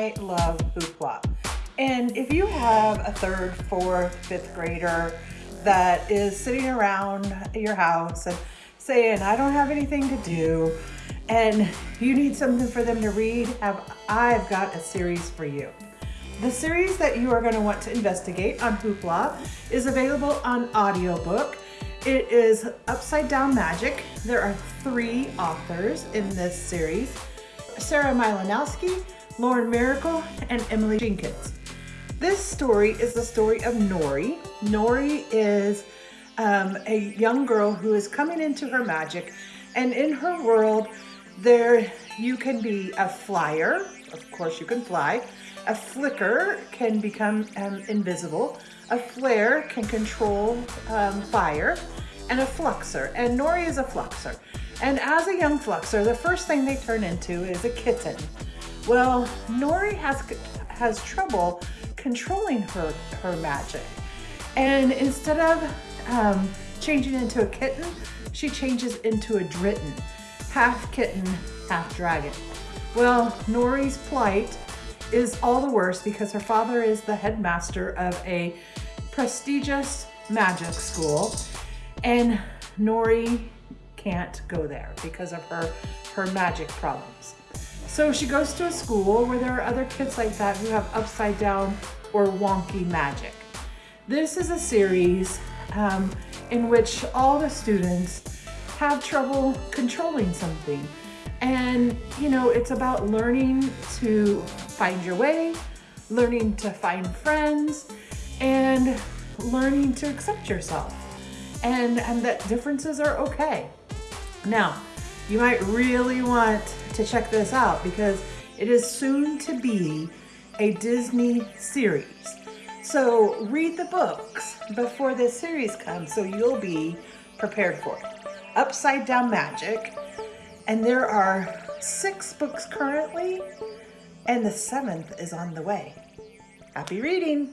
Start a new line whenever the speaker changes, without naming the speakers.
I love Hoopla. And if you have a third, fourth, fifth grader that is sitting around your house and saying, I don't have anything to do, and you need something for them to read, have I've got a series for you. The series that you are going to want to investigate on Hoopla is available on audiobook. It is Upside Down Magic. There are three authors in this series. Sarah Mlynowski, Lauren Myracle, and Emily Jenkins. This story is the story of Nory. Nory is um, a young girl who is coming into her magic and in her world there you can be a flyer, of course you can fly, a flicker can become um, invisible, a flare can control um, fire, and a fluxer, and Nory is a fluxer. And as a young fluxer, the first thing they turn into is a kitten. Well, Nory has, has trouble controlling her, her magic. And instead of um, changing into a kitten, she changes into a dritten, half kitten, half dragon. Well, Nory's plight is all the worse because her father is the headmaster of a prestigious magic school and Nory can't go there because of her, her magic problems. So she goes to a school where there are other kids like that who have upside down or wonky magic. This is a series um, in which all the students have trouble controlling something. And, you know, it's about learning to find your way, learning to find friends, and learning to accept yourself. And, and that differences are okay. Now, you might really want to check this out because it is soon to be a Disney series. So read the books before this series comes so you'll be prepared for it. Upside Down Magic, and there are six books currently, and the seventh is on the way. Happy reading!